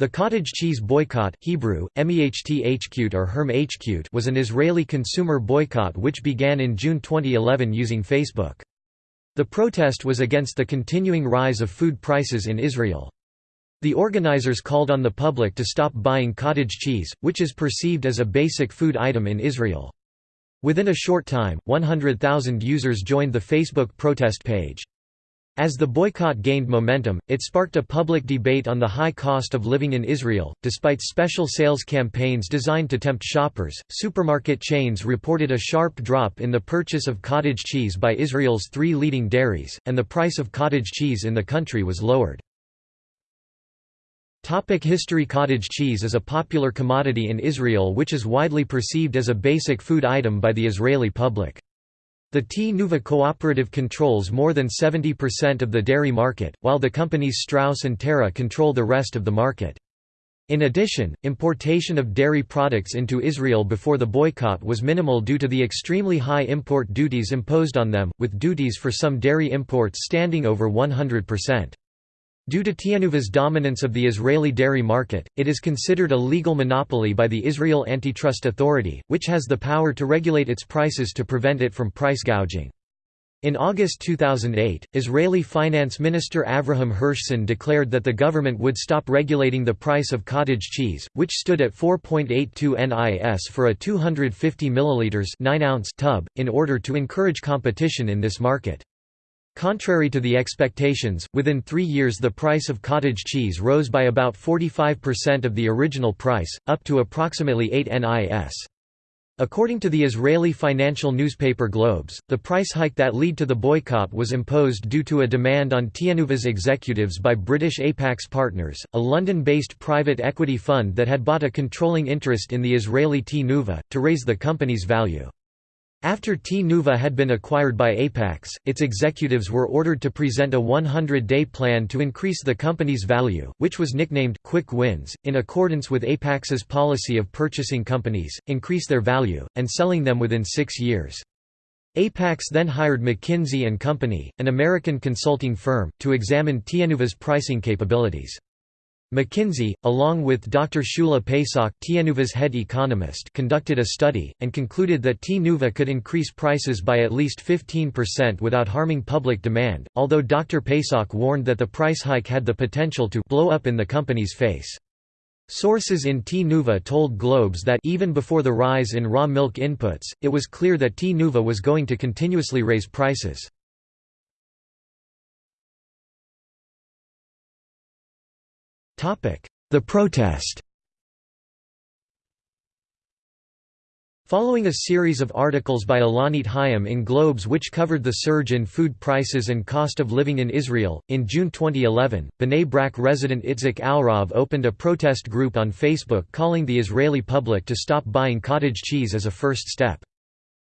The cottage cheese boycott Hebrew, or Herm was an Israeli consumer boycott which began in June 2011 using Facebook. The protest was against the continuing rise of food prices in Israel. The organizers called on the public to stop buying cottage cheese, which is perceived as a basic food item in Israel. Within a short time, 100,000 users joined the Facebook protest page. As the boycott gained momentum, it sparked a public debate on the high cost of living in Israel. Despite special sales campaigns designed to tempt shoppers, supermarket chains reported a sharp drop in the purchase of cottage cheese by Israel's three leading dairies, and the price of cottage cheese in the country was lowered. Topic history Cottage cheese is a popular commodity in Israel which is widely perceived as a basic food item by the Israeli public. The Tnuva cooperative controls more than 70% of the dairy market, while the companies Strauss and Tara control the rest of the market. In addition, importation of dairy products into Israel before the boycott was minimal due to the extremely high import duties imposed on them, with duties for some dairy imports standing over 100%. Due to Tnuva's dominance of the Israeli dairy market, it is considered a legal monopoly by the Israel Antitrust Authority, which has the power to regulate its prices to prevent it from price gouging. In August 2008, Israeli Finance Minister Avraham Hirschson declared that the government would stop regulating the price of cottage cheese, which stood at 4.82 NIS for a 250 ml 9 ounce tub, in order to encourage competition in this market. Contrary to the expectations, within three years the price of cottage cheese rose by about 45% of the original price, up to approximately 8 NIS. According to the Israeli financial newspaper Globes, the price hike that led to the boycott was imposed due to a demand on Tnuva's executives by British Apax Partners, a London-based private equity fund that had bought a controlling interest in the Israeli Tnuva, to raise the company's value. After Tnuva had been acquired by Apax, its executives were ordered to present a 100-day plan to increase the company's value, which was nicknamed Quick Wins, in accordance with Apax's policy of purchasing companies, increase their value, and selling them within six years. Apax then hired McKinsey & Company, an American consulting firm, to examine Tnuva's pricing capabilities. McKinsey, along with Dr. Shula Pesach Tnuva's head economist conducted a study, and concluded that Tnuva could increase prices by at least 15% without harming public demand, although Dr. Pesach warned that the price hike had the potential to blow up in the company's face. Sources in Tnuva told Globes that even before the rise in raw milk inputs, it was clear that Tnuva was going to continuously raise prices. The protest Following a series of articles by Ilanit Hayim in Globes which covered the surge in food prices and cost of living in Israel, in June 2011, Bnei Brak resident Itzik Alrov opened a protest group on Facebook calling the Israeli public to stop buying cottage cheese as a first step.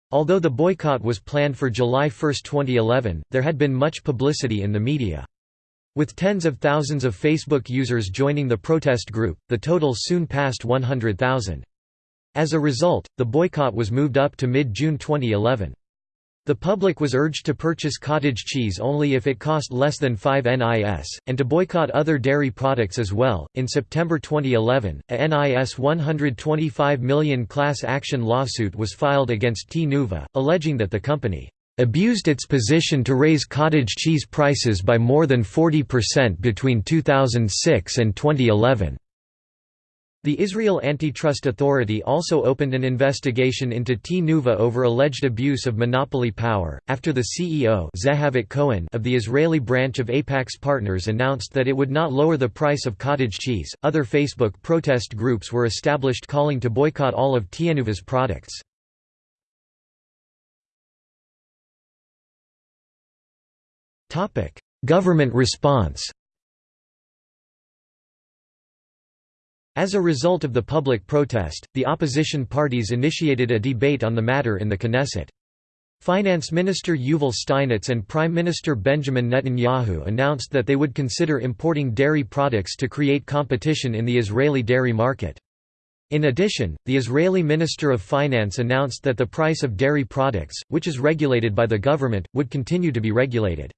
Although the boycott was planned for July 1, 2011, there had been much publicity in the media. With tens of thousands of Facebook users joining the protest group, the total soon passed 100,000. As a result, the boycott was moved up to mid-June 2011. The public was urged to purchase cottage cheese only if it cost less than 5 NIS, and to boycott other dairy products as well. In September 2011, a NIS 125 million class action lawsuit was filed against Tnuva, alleging that the company abused its position to raise cottage cheese prices by more than 40% between 2006 and 2011. The Israel Antitrust Authority also opened an investigation into Tnuva over alleged abuse of monopoly power, after the CEO Zehavit Cohen of the Israeli branch of Apax Partners announced that it would not lower the price of cottage cheese. Other Facebook protest groups were established calling to boycott all of Tnuva's products. Topic: Government response. As a result of the public protest, the opposition parties initiated a debate on the matter in the Knesset. Finance Minister Yuval Steinitz and Prime Minister Benjamin Netanyahu announced that they would consider importing dairy products to create competition in the Israeli dairy market. In addition, the Israeli Minister of Finance announced that the price of dairy products, which is regulated by the government, would continue to be regulated.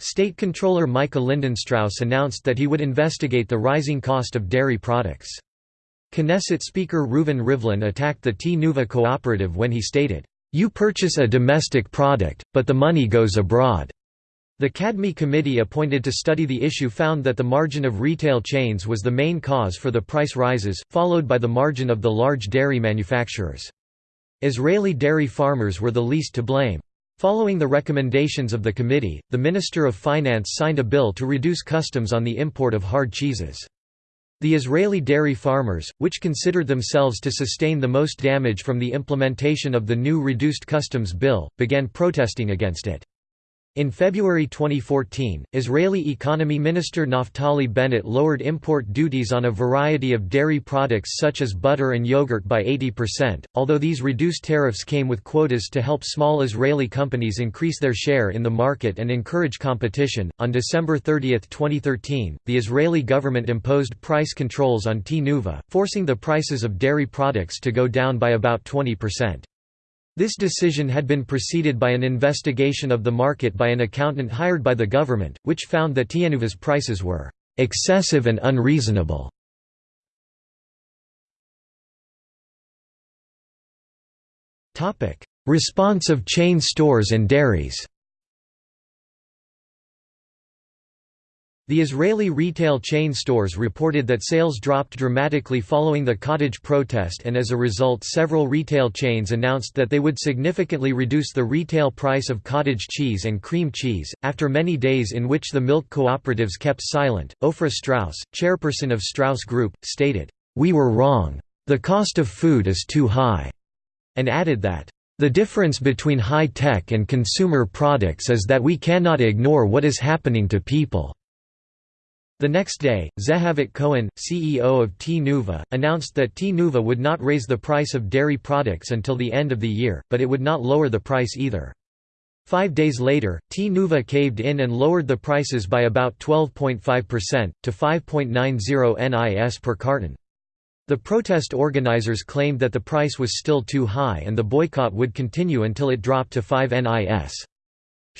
State Controller Micah Lindenstrauss announced that he would investigate the rising cost of dairy products. Knesset Speaker Reuven Rivlin attacked the Tnuva cooperative when he stated, "'You purchase a domestic product, but the money goes abroad.'" The Kedmi committee appointed to study the issue found that the margin of retail chains was the main cause for the price rises, followed by the margin of the large dairy manufacturers. Israeli dairy farmers were the least to blame. Following the recommendations of the committee, the Minister of Finance signed a bill to reduce customs on the import of hard cheeses. The Israeli dairy farmers, which considered themselves to sustain the most damage from the implementation of the new reduced customs bill, began protesting against it. In February 2014, Israeli Economy Minister Naftali Bennett lowered import duties on a variety of dairy products such as butter and yogurt by 80%, although these reduced tariffs came with quotas to help small Israeli companies increase their share in the market and encourage competition. On December 30, 2013, the Israeli government imposed price controls on Tnuva, forcing the prices of dairy products to go down by about 20%. This decision had been preceded by an investigation of the market by an accountant hired by the government, which found that Tnuva's prices were excessive and unreasonable. Response of chain stores and dairies The Israeli retail chain stores reported that sales dropped dramatically following the cottage protest and as a result several retail chains announced that they would significantly reduce the retail price of cottage cheese and cream cheese. After many days in which the milk cooperatives kept silent, Ofra Strauss, chairperson of Strauss Group, stated, "We were wrong. The cost of food is too high." And added that the difference between high-tech and consumer products is that we cannot ignore what is happening to people. The next day, Zehavit Cohen, CEO of Tnuva, announced that Tnuva would not raise the price of dairy products until the end of the year, but it would not lower the price either. Five days later, Tnuva caved in and lowered the prices by about 12.5%, to 5.90 NIS per carton. The protest organizers claimed that the price was still too high and the boycott would continue until it dropped to 5 NIS.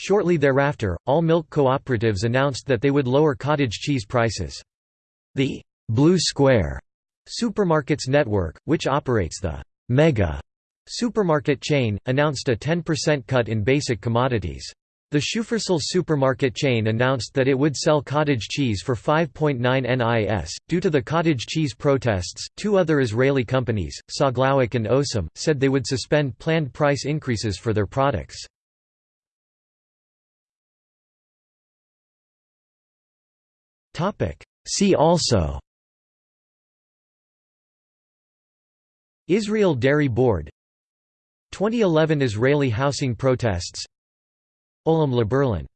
Shortly thereafter, all milk cooperatives announced that they would lower cottage cheese prices. The «Blue Square» supermarkets network, which operates the «Mega» supermarket chain, announced a 10% cut in basic commodities. The Shufersal supermarket chain announced that it would sell cottage cheese for 5.9 NIS. Due to the cottage cheese protests, two other Israeli companies, Saglauik and Osem, said they would suspend planned price increases for their products. See also. Israel Dairy Board. 2011 Israeli housing protests. Olam LeBerlin